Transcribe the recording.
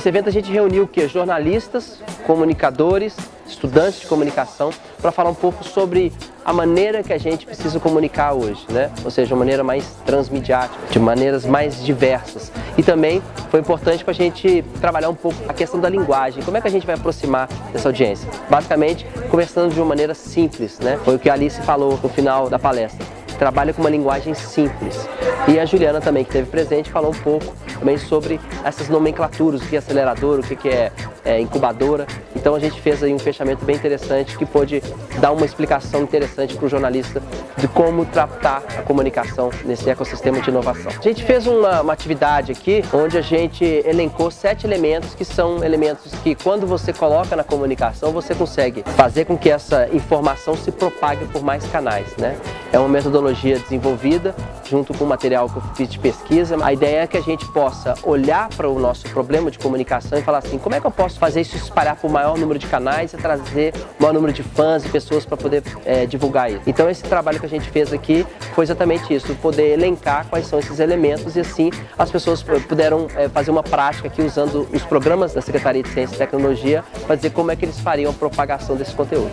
Nesse evento a gente reuniu o quê? Jornalistas, comunicadores, estudantes de comunicação para falar um pouco sobre a maneira que a gente precisa comunicar hoje, né? Ou seja, uma maneira mais transmediática, de maneiras mais diversas. E também foi importante para a gente trabalhar um pouco a questão da linguagem, como é que a gente vai aproximar dessa audiência. Basicamente, conversando de uma maneira simples, né? Foi o que a Alice falou no final da palestra trabalha com uma linguagem simples. E a Juliana também, que esteve presente, falou um pouco também sobre essas nomenclaturas, o que é acelerador, o que é, é incubadora. Então a gente fez aí um fechamento bem interessante que pôde dar uma explicação interessante para o jornalista de como tratar a comunicação nesse ecossistema de inovação. A gente fez uma, uma atividade aqui onde a gente elencou sete elementos que são elementos que quando você coloca na comunicação você consegue fazer com que essa informação se propague por mais canais. Né? É uma metodologia desenvolvida junto com o material que eu fiz de pesquisa. A ideia é que a gente possa olhar para o nosso problema de comunicação e falar assim, como é que eu posso fazer isso espalhar por maior número de canais e trazer o maior número de fãs e pessoas para poder é, divulgar isso. Então esse trabalho que a gente fez aqui foi exatamente isso, poder elencar quais são esses elementos e assim as pessoas puderam é, fazer uma prática aqui usando os programas da Secretaria de Ciência e Tecnologia para dizer como é que eles fariam a propagação desse conteúdo.